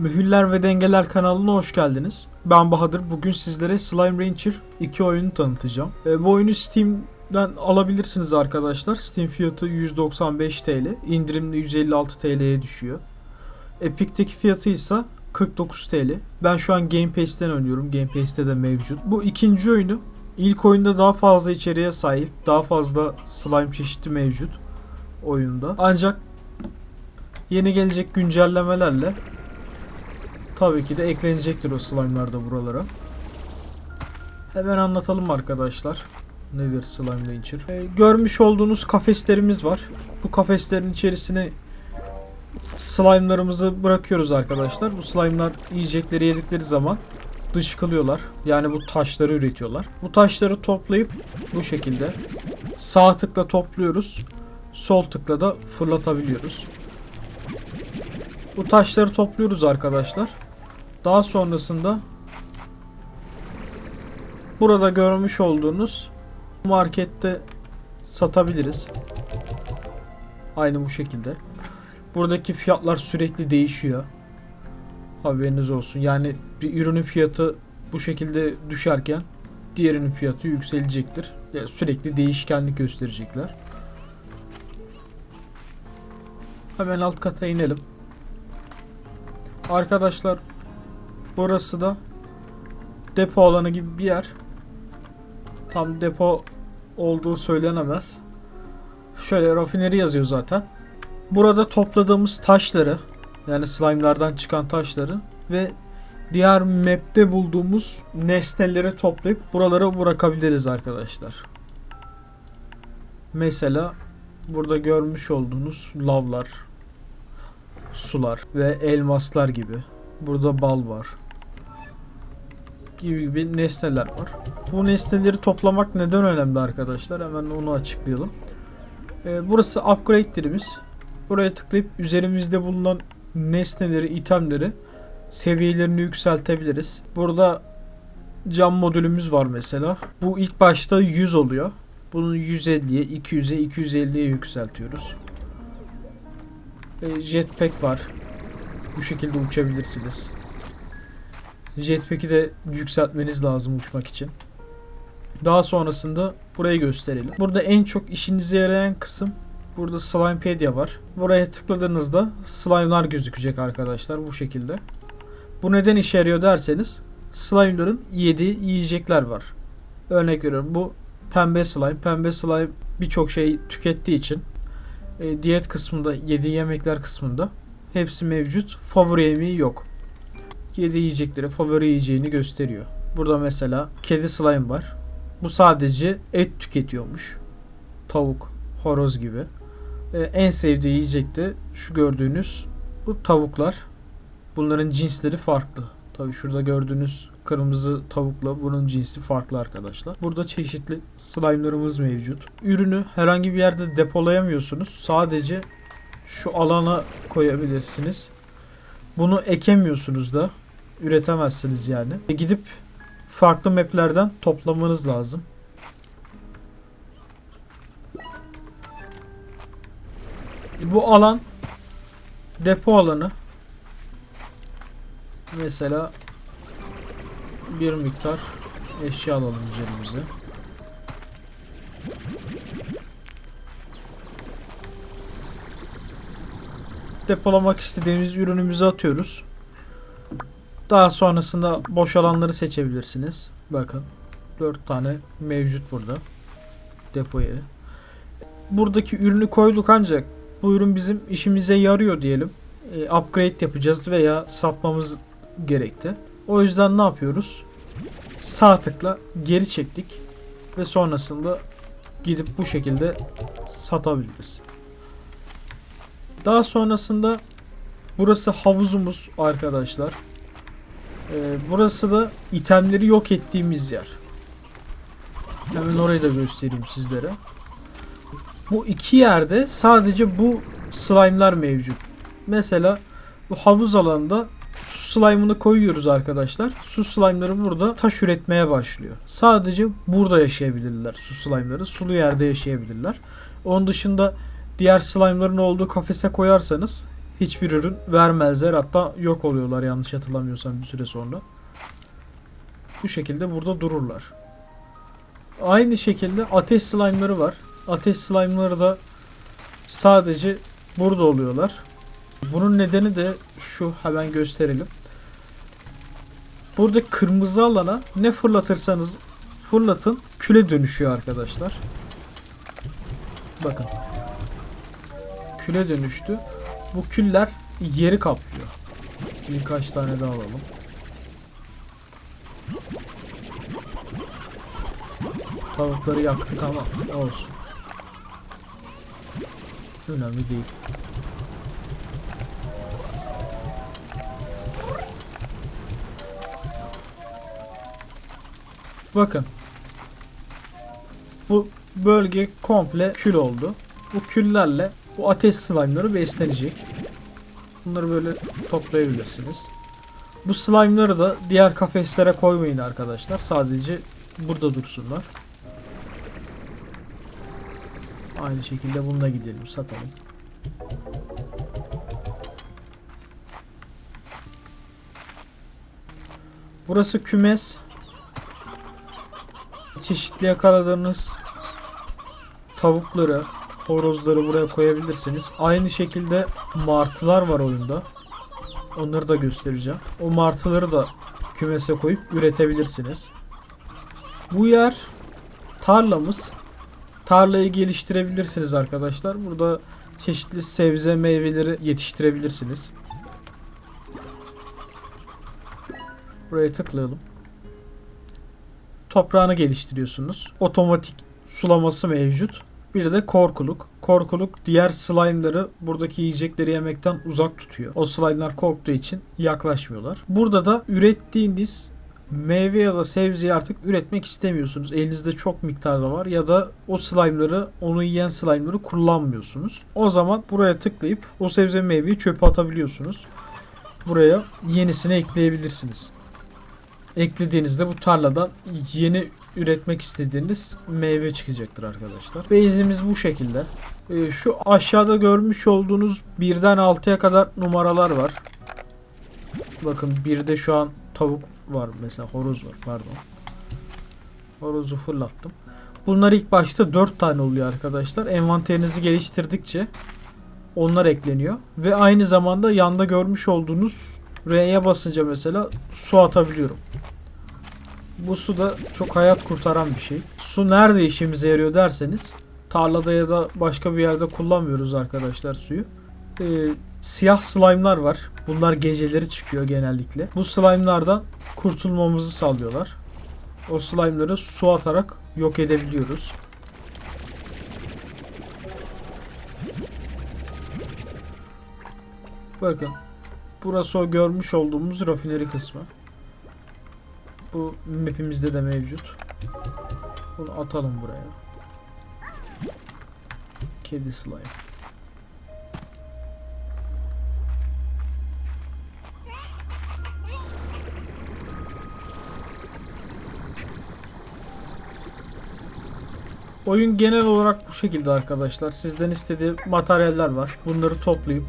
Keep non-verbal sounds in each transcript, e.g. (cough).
Mühürler ve Dengeler kanalına hoş geldiniz. Ben Bahadır. Bugün sizlere Slime Rancher 2 oyunu tanıtacağım. E, bu oyunu Steam'den alabilirsiniz arkadaşlar. Steam fiyatı 195 TL. İndirimli 156 TL'ye düşüyor. Epic'teki fiyatı ise 49 TL. Ben şu an Game Pass'ten oynuyorum. Game Pass'te de mevcut. Bu ikinci oyunu. İlk oyunda daha fazla içeriğe sahip. Daha fazla slime çeşidi mevcut oyunda. Ancak yeni gelecek güncellemelerle tabii ki de eklenecektir o slime'lar da buralara. Hemen anlatalım arkadaşlar. Nedir Slime Rancher? Ee, görmüş olduğunuz kafeslerimiz var. Bu kafeslerin içerisine slime'larımızı bırakıyoruz arkadaşlar. Bu slime'lar yiyecekleri yedikleri zaman dışkılıyorlar. Yani bu taşları üretiyorlar. Bu taşları toplayıp bu şekilde sağ tıkla topluyoruz. Sol tıkla da fırlatabiliyoruz. Bu taşları topluyoruz arkadaşlar. Daha sonrasında burada görmüş olduğunuz markette satabiliriz. Aynı bu şekilde. Buradaki fiyatlar sürekli değişiyor. Haberiniz olsun. Yani bir ürünün fiyatı bu şekilde düşerken diğerinin fiyatı yükselecektir. Yani sürekli değişkenlik gösterecekler. Hemen alt kata inelim. Arkadaşlar burası da depo alanı gibi bir yer. Tam depo olduğu söylenemez. Şöyle rafineri yazıyor zaten. Burada topladığımız taşları yani slime'lardan çıkan taşları ve diğer map'te bulduğumuz nesneleri toplayıp buralara bırakabiliriz arkadaşlar. Mesela burada görmüş olduğunuz lavlar, sular ve elmaslar gibi. Burada bal var. Gibi gibi nesneler var. Bu nesneleri toplamak neden önemli arkadaşlar? Hemen onu açıklayalım. Ee, burası upgrade'lerimiz. Buraya tıklayıp üzerimizde bulunan nesneleri, itemleri seviyelerini yükseltebiliriz. Burada cam modülümüz var mesela. Bu ilk başta 100 oluyor. Bunu 150'ye, 200'e, 250'ye yükseltiyoruz. E, jetpack var. Bu şekilde uçabilirsiniz. Jetpack'i de yükseltmeniz lazım uçmak için. Daha sonrasında burayı gösterelim. Burada en çok işinize yarayan kısım burada Slimepedia var. Buraya tıkladığınızda slime'lar gözükecek arkadaşlar bu şekilde. Bu neden işe yarıyor derseniz slime'ların yediği yiyecekler var. Örnek veriyorum bu pembe slime. Pembe slime birçok şey tükettiği için e, diyet kısmında, yediği yemekler kısmında hepsi mevcut. Favori yemeği yok. Yediği yiyecekleri favori yiyeceğini gösteriyor. Burada mesela kedi slime var. Bu sadece et tüketiyormuş. Tavuk, horoz gibi. E, en sevdiği yiyecek de şu gördüğünüz bu tavuklar. Bunların cinsleri farklı. Tabi şurada gördüğünüz kırmızı tavukla bunun cinsi farklı arkadaşlar. Burada çeşitli slime'larımız mevcut. Ürünü herhangi bir yerde depolayamıyorsunuz. Sadece şu alana koyabilirsiniz. Bunu ekemiyorsunuz da. Üretemezsiniz yani. E gidip farklı maplerden toplamanız lazım. Bu alan depo alanı. Mesela bir miktar eşya alalım üzerimize. Depolamak istediğimiz ürünümüzü atıyoruz. Daha sonrasında boş alanları seçebilirsiniz. Bakın 4 tane mevcut burada. Depo yeri. Buradaki ürünü koyduk ancak bu ürün bizim işimize yarıyor diyelim. E, upgrade yapacağız veya satmamız gerekti. O yüzden ne yapıyoruz? Sağ tıkla geri çektik ve sonrasında gidip bu şekilde satabiliriz. Daha sonrasında burası havuzumuz arkadaşlar. Ee, burası da itemleri yok ettiğimiz yer. Hemen orayı da göstereyim sizlere. Bu iki yerde sadece bu slime'lar mevcut. Mesela bu havuz alanında su slime'ını koyuyoruz arkadaşlar. Su slime'ları burada taş üretmeye başlıyor. Sadece burada yaşayabilirler su slime'ları. Sulu yerde yaşayabilirler. Onun dışında diğer slime'ların olduğu kafese koyarsanız hiçbir ürün vermezler. Hatta yok oluyorlar yanlış hatırlamıyorsam bir süre sonra. Bu şekilde burada dururlar. Aynı şekilde ateş slime'ları var. Ateş slime'ları da sadece burada oluyorlar. Bunun nedeni de şu hemen gösterelim. Burada kırmızı alana ne fırlatırsanız fırlatın küle dönüşüyor arkadaşlar. Bakın. Küle dönüştü. Bu küller yeri kaplıyor. Birkaç tane daha alalım. Tavukları yaktık ama olsun. Önemli değil. Bakın. Bu bölge komple kül oldu. Bu küllerle bu ateş slime'ları beslenecek. Bunları böyle toplayabilirsiniz. Bu slime'ları da diğer kafeslere koymayın arkadaşlar. Sadece burada dursunlar. Aynı şekilde bununla gidelim satalım. Burası kümes. Çeşitli yakaladığınız tavukları, horozları buraya koyabilirsiniz. Aynı şekilde martılar var oyunda. Onları da göstereceğim. O martıları da kümese koyup üretebilirsiniz. Bu yer tarlamız. Tarlayı geliştirebilirsiniz arkadaşlar. Burada çeşitli sebze meyveleri yetiştirebilirsiniz. Buraya tıklayalım. Toprağını geliştiriyorsunuz. Otomatik sulaması mevcut. Bir de korkuluk. Korkuluk diğer slime'ları buradaki yiyecekleri yemekten uzak tutuyor. O slime'lar korktuğu için yaklaşmıyorlar. Burada da ürettiğiniz meyve ya da sebzeyi artık üretmek istemiyorsunuz. Elinizde çok miktarda var ya da o slime'ları, onu yiyen slime'ları kullanmıyorsunuz. O zaman buraya tıklayıp o sebze meyveyi çöpe atabiliyorsunuz. Buraya yenisini ekleyebilirsiniz. Eklediğinizde bu tarladan yeni üretmek istediğiniz meyve çıkacaktır arkadaşlar. Base'imiz bu şekilde. Ee, şu aşağıda görmüş olduğunuz birden 6'ya kadar numaralar var. Bakın bir de şu an tavuk var mesela horoz var pardon. Horozu fırlattım. Bunlar ilk başta 4 tane oluyor arkadaşlar. Envanterinizi geliştirdikçe onlar ekleniyor. Ve aynı zamanda yanda görmüş olduğunuz R'ye basınca mesela su atabiliyorum. Bu su da çok hayat kurtaran bir şey. Su nerede işimize yarıyor derseniz tarlada ya da başka bir yerde kullanmıyoruz arkadaşlar suyu. Ee, siyah slime'lar var. Bunlar geceleri çıkıyor genellikle. Bu slime'lardan kurtulmamızı sağlıyorlar. O slime'ları su atarak yok edebiliyoruz. Bakın. Burası o görmüş olduğumuz rafineri kısmı. Bu map'imizde de mevcut. Bunu atalım buraya. Kedi slime. Oyun genel olarak bu şekilde arkadaşlar. Sizden istediği materyaller var. Bunları toplayıp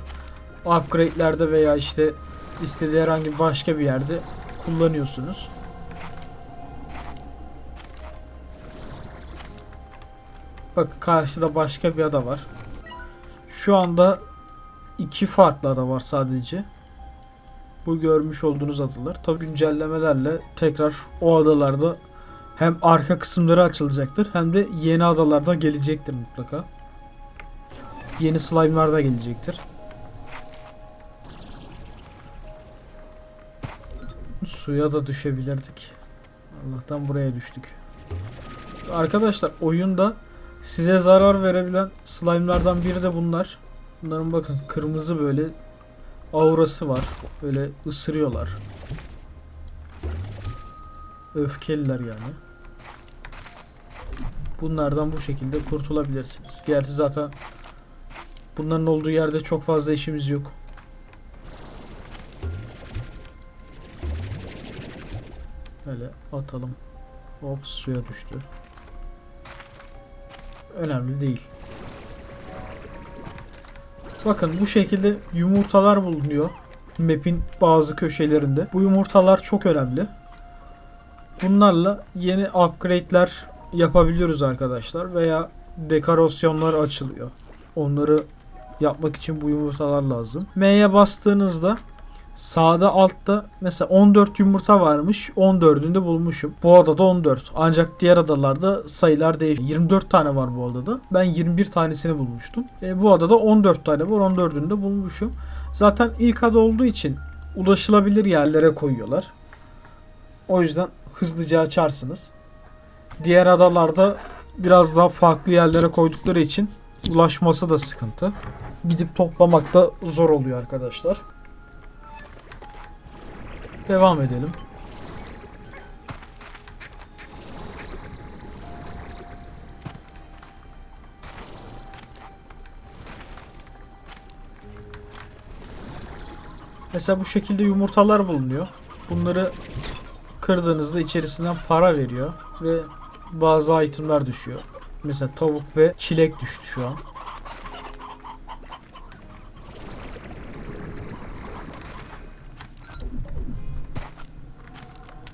upgrade'lerde veya işte istediği herhangi başka bir yerde kullanıyorsunuz. Bak karşıda başka bir ada var. Şu anda iki farklı ada var sadece. Bu görmüş olduğunuz adalar. Tabi güncellemelerle tekrar o adalarda hem arka kısımları açılacaktır hem de yeni adalarda gelecektir mutlaka. Yeni slime'lar da gelecektir. Suya da düşebilirdik. Allah'tan buraya düştük. Arkadaşlar oyunda size zarar verebilen slime'lardan biri de bunlar. Bunların bakın kırmızı böyle aurası var. Böyle ısırıyorlar. Öfkeliler yani. Bunlardan bu şekilde kurtulabilirsiniz. Gerçi zaten bunların olduğu yerde çok fazla işimiz yok. Böyle atalım. Hop suya düştü. Önemli değil. Bakın bu şekilde yumurtalar bulunuyor. Map'in bazı köşelerinde. Bu yumurtalar çok önemli. Bunlarla yeni upgrade'ler yapabiliyoruz arkadaşlar veya dekorasyonlar açılıyor. Onları yapmak için bu yumurtalar lazım. M'ye bastığınızda sağda altta mesela 14 yumurta varmış. 14'ünü de bulmuşum. Bu adada 14. Ancak diğer adalarda sayılar değişiyor. 24 tane var bu adada. Ben 21 tanesini bulmuştum. E, bu adada 14 tane var. 14'ünü de bulmuşum. Zaten ilk ada olduğu için ulaşılabilir yerlere koyuyorlar. O yüzden hızlıca açarsınız. Diğer adalarda biraz daha farklı yerlere koydukları için ulaşması da sıkıntı. Gidip toplamak da zor oluyor arkadaşlar. Devam edelim. Mesela bu şekilde yumurtalar bulunuyor. Bunları kırdığınızda içerisinden para veriyor ve bazı itemler düşüyor. Mesela tavuk ve çilek düştü şu an.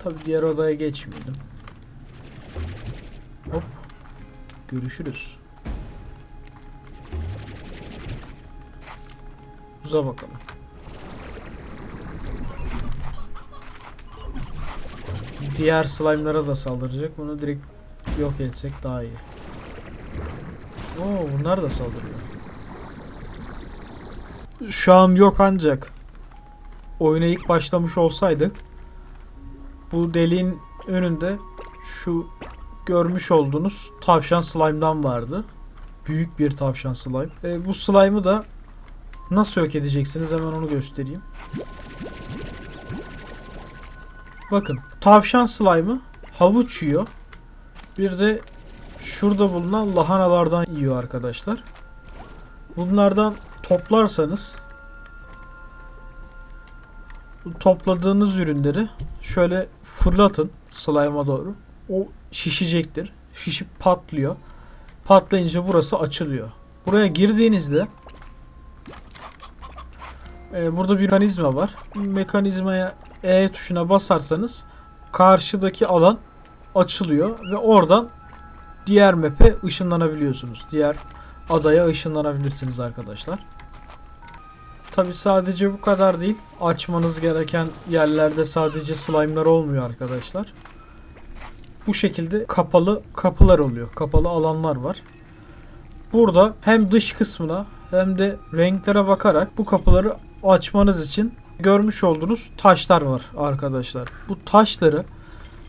Tabi diğer odaya geçmeyelim. Hop. Görüşürüz. Uza bakalım. Diğer slime'lara da saldıracak. Bunu direkt yok etsek daha iyi. Oo bunlar da saldırıyor. Şu an yok ancak oyuna ilk başlamış olsaydık bu deliğin önünde şu görmüş olduğunuz tavşan slime'dan vardı. Büyük bir tavşan slime. E, bu slime'ı da nasıl yok edeceksiniz hemen onu göstereyim. Bakın tavşan slime'ı havuç yiyor. Bir de şurada bulunan lahanalardan yiyor arkadaşlar. Bunlardan toplarsanız topladığınız ürünleri şöyle fırlatın slime'a doğru. O şişecektir. Şişip patlıyor. Patlayınca burası açılıyor. Buraya girdiğinizde e, burada bir mekanizma var. Mekanizmaya E tuşuna basarsanız karşıdaki alan açılıyor ve oradan diğer map'e ışınlanabiliyorsunuz. Diğer adaya ışınlanabilirsiniz arkadaşlar. Tabi sadece bu kadar değil. Açmanız gereken yerlerde sadece slime'lar olmuyor arkadaşlar. Bu şekilde kapalı kapılar oluyor. Kapalı alanlar var. Burada hem dış kısmına hem de renklere bakarak bu kapıları açmanız için görmüş olduğunuz taşlar var arkadaşlar. Bu taşları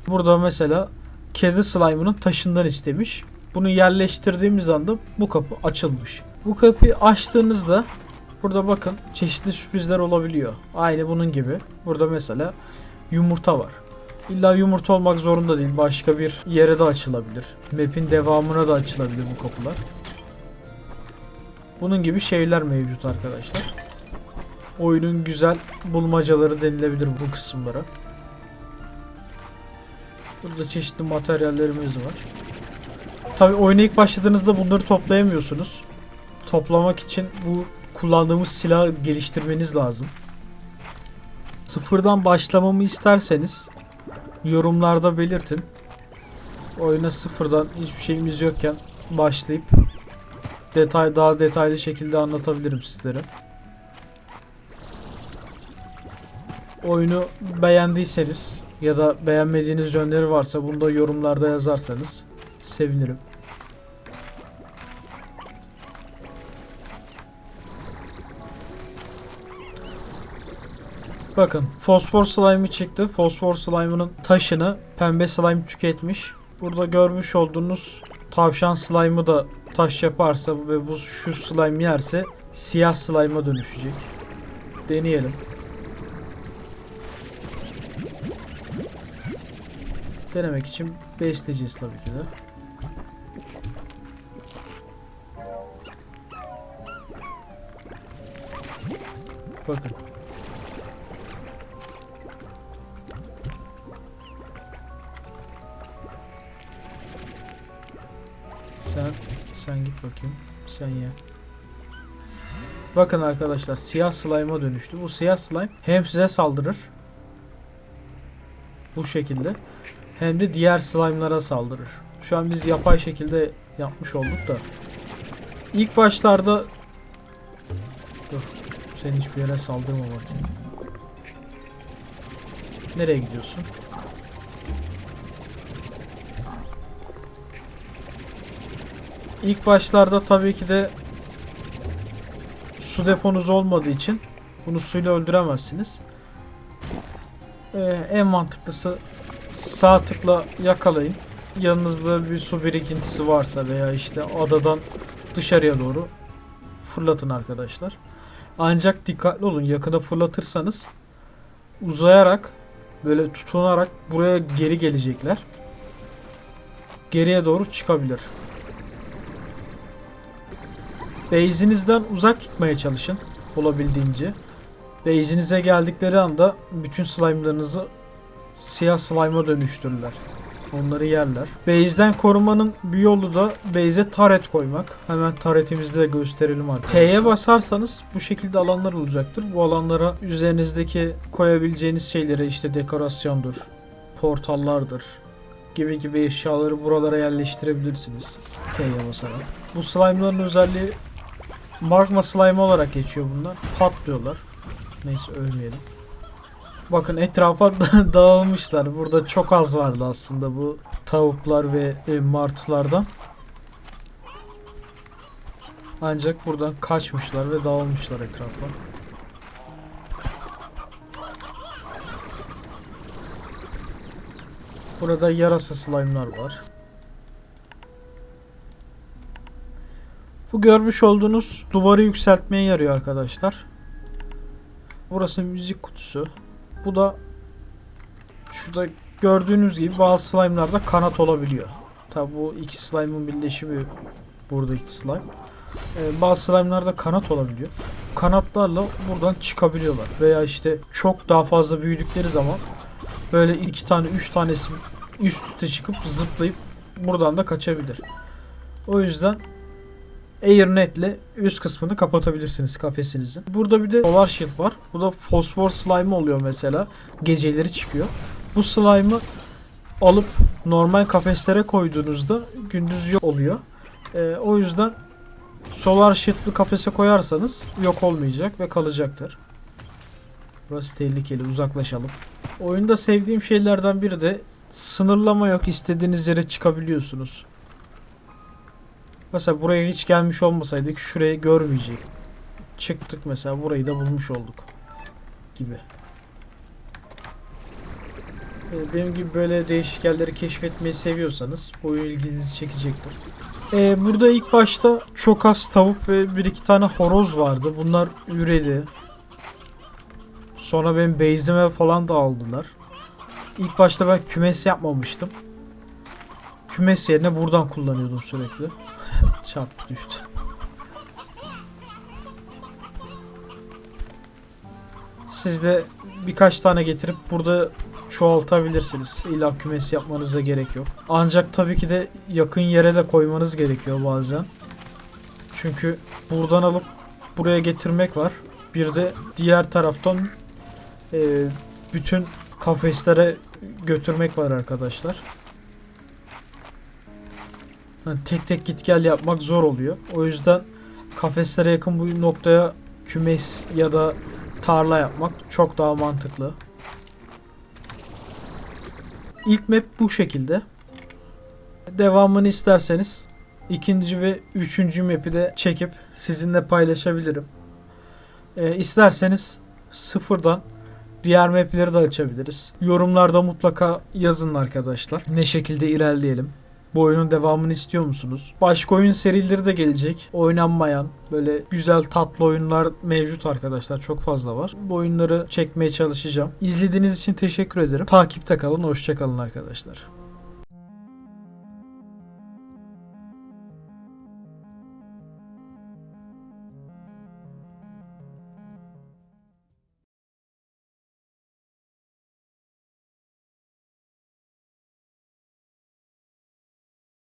burada mesela kedi slime'ının taşından istemiş. Bunu yerleştirdiğimiz anda bu kapı açılmış. Bu kapıyı açtığınızda burada bakın çeşitli sürprizler olabiliyor. Aynı bunun gibi. Burada mesela yumurta var. İlla yumurta olmak zorunda değil. Başka bir yere de açılabilir. Map'in devamına da açılabilir bu kapılar. Bunun gibi şeyler mevcut arkadaşlar. Oyunun güzel bulmacaları denilebilir bu kısımlara. Burada çeşitli materyallerimiz var. Tabi oyuna ilk başladığınızda bunları toplayamıyorsunuz. Toplamak için bu kullandığımız silahı geliştirmeniz lazım. Sıfırdan başlamamı isterseniz yorumlarda belirtin. Oyuna sıfırdan hiçbir şeyimiz yokken başlayıp detay daha detaylı şekilde anlatabilirim sizlere. Oyunu beğendiyseniz ya da beğenmediğiniz yönleri varsa bunu da yorumlarda yazarsanız sevinirim. Bakın fosfor slime'ı çıktı. Fosfor slime'ının taşını pembe slime tüketmiş. Burada görmüş olduğunuz tavşan slime'ı da taş yaparsa ve bu şu slime yerse siyah slime'a dönüşecek. Deneyelim. Denemek için besleyeceğiz tabii ki de. Bakın. Sen sen git bakayım. Sen ye. Bakın arkadaşlar siyah slime'a dönüştü. Bu siyah slime hem size saldırır. Bu şekilde. Hem de diğer slime'lara saldırır. Şu an biz yapay şekilde yapmış olduk da. İlk başlarda Dur. Sen hiçbir yere saldırma bakayım. Nereye gidiyorsun? İlk başlarda tabii ki de su deponuz olmadığı için bunu suyla öldüremezsiniz. Ee, en mantıklısı sağ tıkla yakalayın. Yanınızda bir su birikintisi varsa veya işte adadan dışarıya doğru fırlatın arkadaşlar. Ancak dikkatli olun. Yakına fırlatırsanız uzayarak böyle tutunarak buraya geri gelecekler. Geriye doğru çıkabilir. Base'inizden uzak tutmaya çalışın olabildiğince. Base'inize geldikleri anda bütün slime'larınızı siyah slime'a dönüştürürler. Onları yerler. Base'den korumanın bir yolu da base'e taret koymak. Hemen taretimizi de gösterelim artık. T'ye basarsanız bu şekilde alanlar olacaktır. Bu alanlara üzerinizdeki koyabileceğiniz şeyleri işte dekorasyondur, portallardır gibi gibi eşyaları buralara yerleştirebilirsiniz. T'ye basarak. Bu slime'ların özelliği magma slime olarak geçiyor bunlar. Patlıyorlar. Neyse ölmeyelim. Bakın etrafa (laughs) dağılmışlar. Burada çok az vardı aslında bu tavuklar ve e, martılardan. Ancak buradan kaçmışlar ve dağılmışlar etrafa. Burada yarasa slime'lar var. Bu görmüş olduğunuz duvarı yükseltmeye yarıyor arkadaşlar. Burası müzik kutusu. Bu da şurada gördüğünüz gibi bazı slime'larda kanat olabiliyor. Tabi bu iki slime'ın birleşimi buradaki slime. Ee, bazı slime'larda kanat olabiliyor. Kanatlarla buradan çıkabiliyorlar. Veya işte çok daha fazla büyüdükleri zaman böyle iki tane üç tanesi üst üste çıkıp zıplayıp buradan da kaçabilir. O yüzden AirNet'le üst kısmını kapatabilirsiniz kafesinizin. Burada bir de Solar Shield var. Bu da fosfor slime oluyor mesela. Geceleri çıkıyor. Bu slime'ı alıp normal kafeslere koyduğunuzda gündüz yok oluyor. Ee, o yüzden Solar Shield'lı kafese koyarsanız yok olmayacak ve kalacaktır. Burası tehlikeli uzaklaşalım. Oyunda sevdiğim şeylerden biri de sınırlama yok. istediğiniz yere çıkabiliyorsunuz. Mesela buraya hiç gelmiş olmasaydık şurayı görmeyecek. Çıktık mesela burayı da bulmuş olduk. Gibi. Ee, Benim gibi böyle değişik yerleri keşfetmeyi seviyorsanız oyun ilginizi çekecektir. Ee, burada ilk başta çok az tavuk ve bir iki tane horoz vardı. Bunlar üredi. Sonra benim base'ime falan da aldılar. İlk başta ben kümes yapmamıştım. Kümes yerine buradan kullanıyordum sürekli. Çarptı düştü. Siz de birkaç tane getirip burada çoğaltabilirsiniz. İlla kümes yapmanıza gerek yok. Ancak tabii ki de yakın yere de koymanız gerekiyor bazen. Çünkü buradan alıp buraya getirmek var. Bir de diğer taraftan e, bütün kafeslere götürmek var arkadaşlar. Yani tek tek git gel yapmak zor oluyor. O yüzden kafeslere yakın bu noktaya kümes ya da tarla yapmak çok daha mantıklı. İlk map bu şekilde. Devamını isterseniz ikinci ve üçüncü map'i de çekip sizinle paylaşabilirim. Ee, isterseniz sıfırdan diğer map'leri de açabiliriz. Yorumlarda mutlaka yazın arkadaşlar. Ne şekilde ilerleyelim. Bu oyunun devamını istiyor musunuz? Başka oyun serileri de gelecek. Oynanmayan böyle güzel tatlı oyunlar mevcut arkadaşlar. Çok fazla var. Bu oyunları çekmeye çalışacağım. İzlediğiniz için teşekkür ederim. Takipte kalın. Hoşçakalın arkadaşlar.